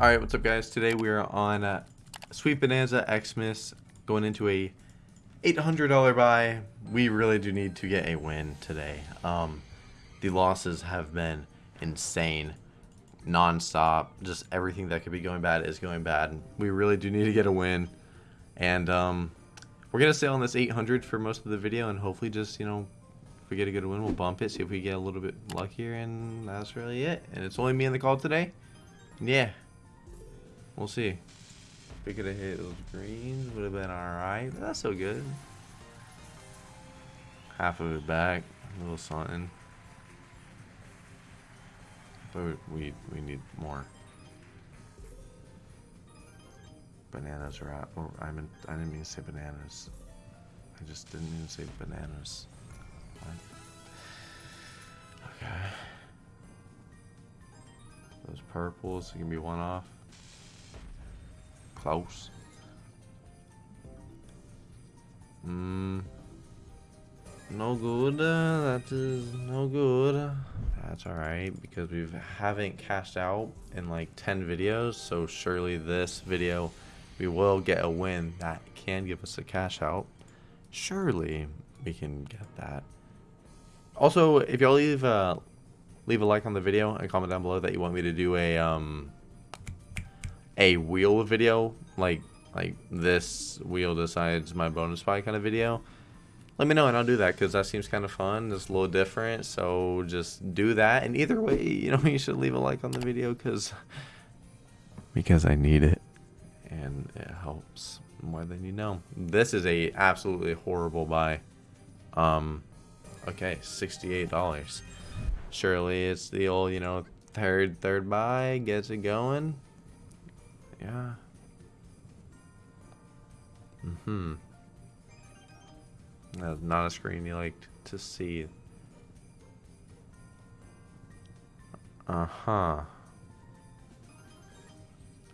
Alright, what's up guys? Today we are on uh, Sweet Bonanza Xmas going into a $800 buy. We really do need to get a win today. Um, the losses have been insane. Non-stop. Just everything that could be going bad is going bad. We really do need to get a win. And um, we're going to stay on this 800 for most of the video and hopefully just, you know, if we get a good win, we'll bump it, see if we get a little bit luckier, and that's really it. And it's only me in the call today. Yeah. We'll see. If we could have hit those greens, would have been alright, but that's so good. Half of it back, a little something. But we we need more. Bananas are out. Or I I didn't mean to say bananas. I just didn't even say bananas. What? Okay. Those purples can be one off. Close. Hmm. No good. Uh, that is no good. That's alright because we haven't cashed out in like 10 videos. So surely this video we will get a win that can give us a cash out. Surely we can get that. Also, if y'all leave a, leave a like on the video and comment down below that you want me to do a um a wheel video like like this wheel decides my bonus buy kind of video. Let me know and I'll do that because that seems kind of fun. It's a little different so just do that. And either way you know you should leave a like on the video because because I need it and it helps more than you know. This is a absolutely horrible buy. Um okay $68 surely it's the old you know third third buy gets it going yeah. Mm-hmm. That's not a screen you like to see. Uh-huh.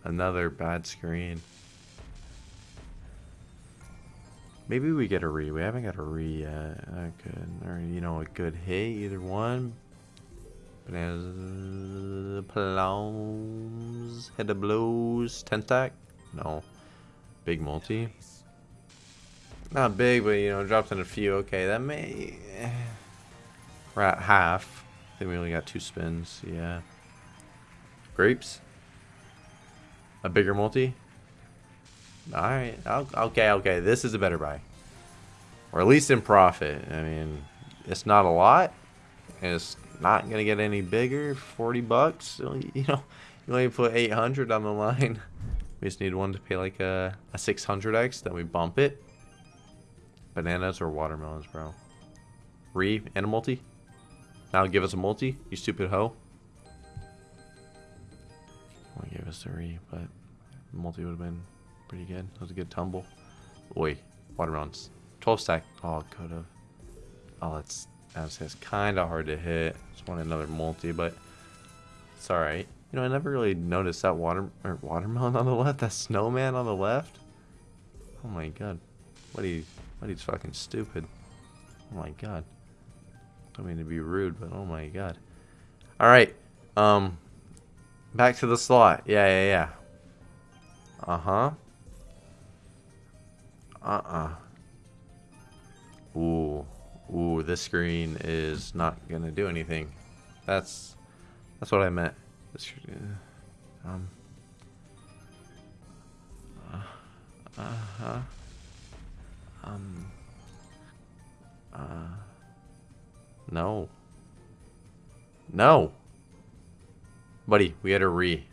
Another bad screen. Maybe we get a re. We haven't got a re yet. Could, or you know, a good hit. Either one. Bananas, head of blues, tentac? No. Big multi? Not big, but you know, dropped in a few. Okay, that may... Eh, we're at half. I think we only got two spins, yeah. Grapes? A bigger multi? Alright, okay, okay, this is a better buy. Or at least in profit. I mean, it's not a lot. It's not gonna get any bigger 40 bucks you know you only put 800 on the line. We just need one to pay like a, a 600x then we bump it. Bananas or watermelons bro. Re and a multi. Now give us a multi you stupid hoe. To give us a re but multi would have been pretty good. That was a good tumble. Oi, watermelons. 12 stack. Oh could have oh that's that's kind of hard to hit. Just want another multi, but it's alright. You know, I never really noticed that water or watermelon on the left, that snowman on the left. Oh my god. What you, what you fucking stupid? Oh my god. I mean to be rude, but oh my god. Alright. Um, back to the slot. Yeah, yeah, yeah. Uh-huh. Uh-uh. Ooh. Ooh, this screen is not gonna do anything. That's that's what I meant. This, uh, um. Uh, uh huh. Um. Uh. No. No. Buddy, we had a re.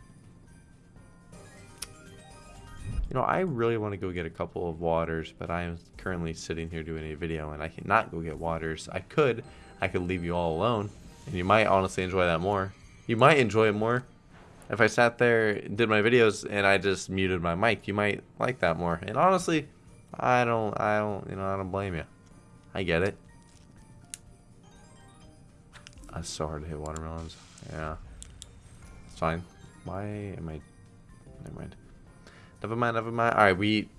You know, I really want to go get a couple of waters, but I am currently sitting here doing a video and I cannot go get waters. I could. I could leave you all alone, and you might honestly enjoy that more. You might enjoy it more. If I sat there did my videos and I just muted my mic, you might like that more. And honestly, I don't, I don't, you know, I don't blame you. I get it. That's so hard to hit watermelons. Yeah. It's fine. Why am I... Never mind. Never mind, never mind. Alright, we...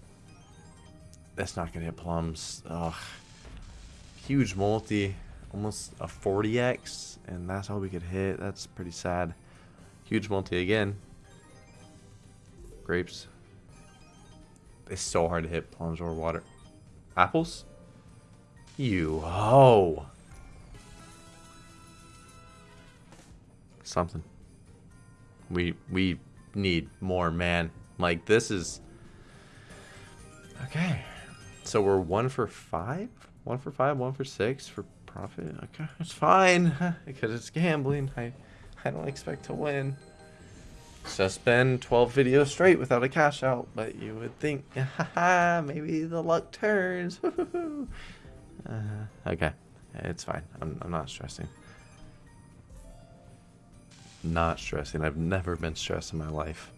That's not gonna hit plums. Ugh. Huge multi. Almost a 40x. And that's all we could hit. That's pretty sad. Huge multi again. grapes. It's so hard to hit plums or water. Apples? You ho! Something. We we need more, man. Like this is okay. So we're one for five, one for five, one for six for profit. Okay, it's fine because it's gambling. I I don't expect to win. Been 12 videos straight without a cash out, but you would think, haha, maybe the luck turns. uh, okay, it's fine. I'm, I'm not stressing. Not stressing. I've never been stressed in my life.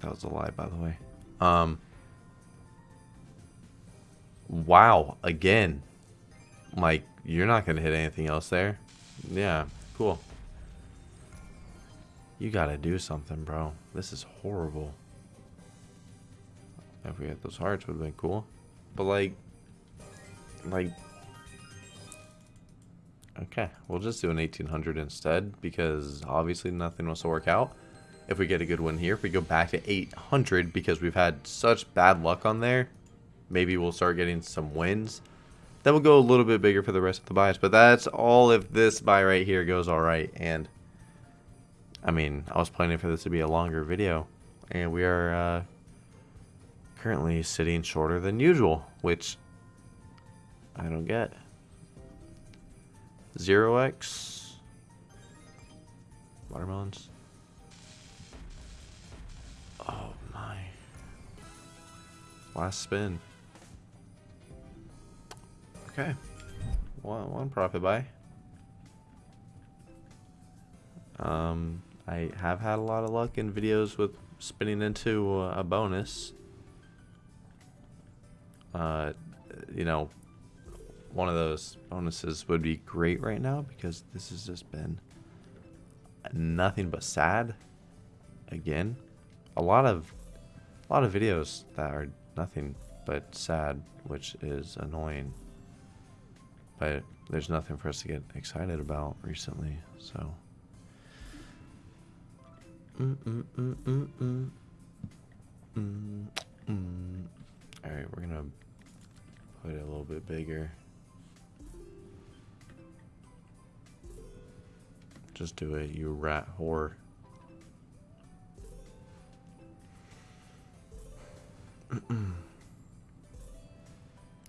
That was a lie, by the way. Um. Wow, again. Like, you're not going to hit anything else there. Yeah, cool. You gotta do something, bro. This is horrible. If we had those hearts, would have been cool. But, like... Like... Okay, we'll just do an 1800 instead, because obviously nothing wants to work out. If we get a good win here, if we go back to 800, because we've had such bad luck on there, maybe we'll start getting some wins. Then we'll go a little bit bigger for the rest of the buys. But that's all if this buy right here goes alright. And, I mean, I was planning for this to be a longer video. And we are uh, currently sitting shorter than usual, which I don't get. 0x. Watermelons. Oh my. Last spin. Okay. One, one profit buy. Um, I have had a lot of luck in videos with spinning into a bonus. Uh, you know, one of those bonuses would be great right now because this has just been nothing but sad. Again, a lot of a lot of videos that are nothing but sad, which is annoying but there's nothing for us to get excited about recently, so. Mm -mm -mm Alright, we're gonna put it a little bit bigger. Just do it, you rat whore.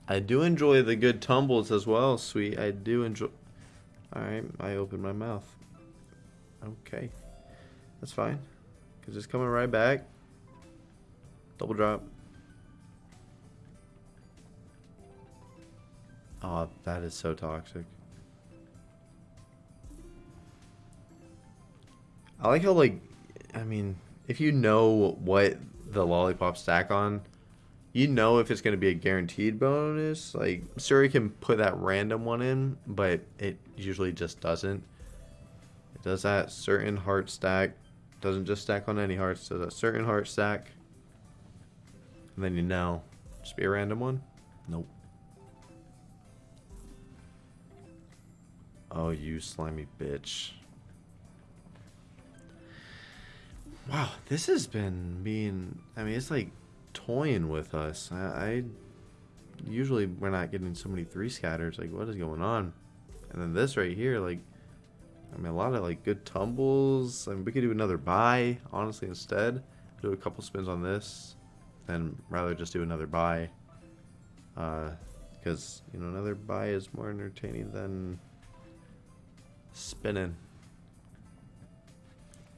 I do enjoy the good tumbles as well, sweet. I do enjoy... Alright, I opened my mouth. Okay. That's fine. Because it's coming right back. Double drop. Oh, that is so toxic. I like how, like, I mean, if you know what the lollipop stack on, you know if it's going to be a guaranteed bonus. Like, Suri can put that random one in, but it usually just doesn't. It does that certain heart stack. Doesn't just stack on any hearts. Does a certain heart stack. And then you know. Just be a random one? Nope. Oh, you slimy bitch. Wow, this has been being... I mean, it's like toying with us. I, I usually we're not getting so many three scatters. Like, what is going on? And then this right here, like, I mean, a lot of like good tumbles. I mean, we could do another buy, honestly, instead. Do a couple spins on this, and rather just do another buy. Because, uh, you know, another buy is more entertaining than spinning.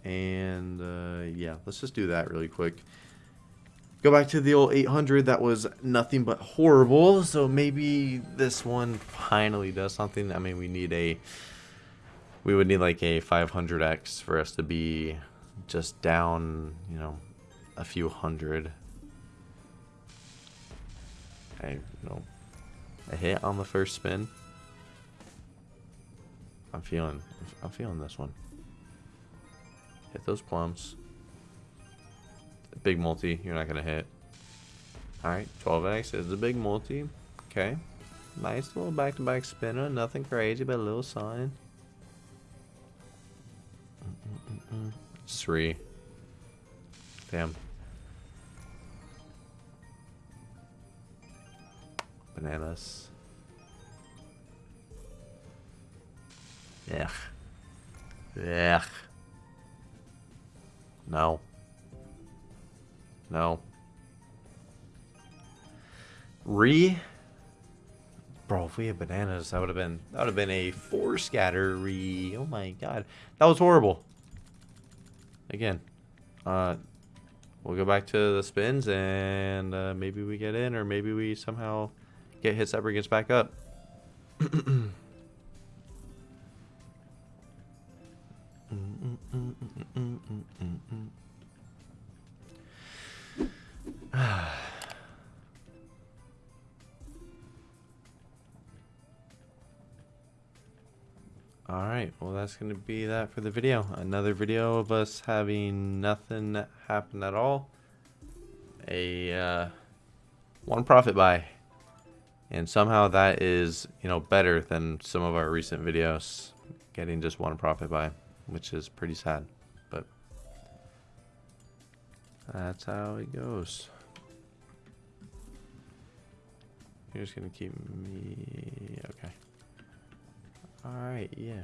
And, uh, yeah, let's just do that really quick. Go back to the old 800. That was nothing but horrible. So maybe this one finally does something. I mean, we need a... We would need like a 500x for us to be just down, you know, a few hundred. I, you know, a hit on the first spin. I'm feeling, I'm feeling this one. Hit those plums. Big multi, you're not going to hit. Alright, 12x is the big multi. Okay. Nice little back-to-back -back spinner. Nothing crazy, but a little sign. Three. Damn. Bananas. Ugh. Ugh. No. No. Re. Bro, if we had bananas, that would have been that would have been a four scatter re. Oh my god, that was horrible. Again, uh, we'll go back to the spins and uh, maybe we get in, or maybe we somehow get hits that bring back up. Alright, well that's going to be that for the video. Another video of us having nothing happen at all. A uh, one profit buy. And somehow that is, you know, better than some of our recent videos. Getting just one profit buy, which is pretty sad. But that's how it goes. You're just gonna keep me... okay. Alright, yeah.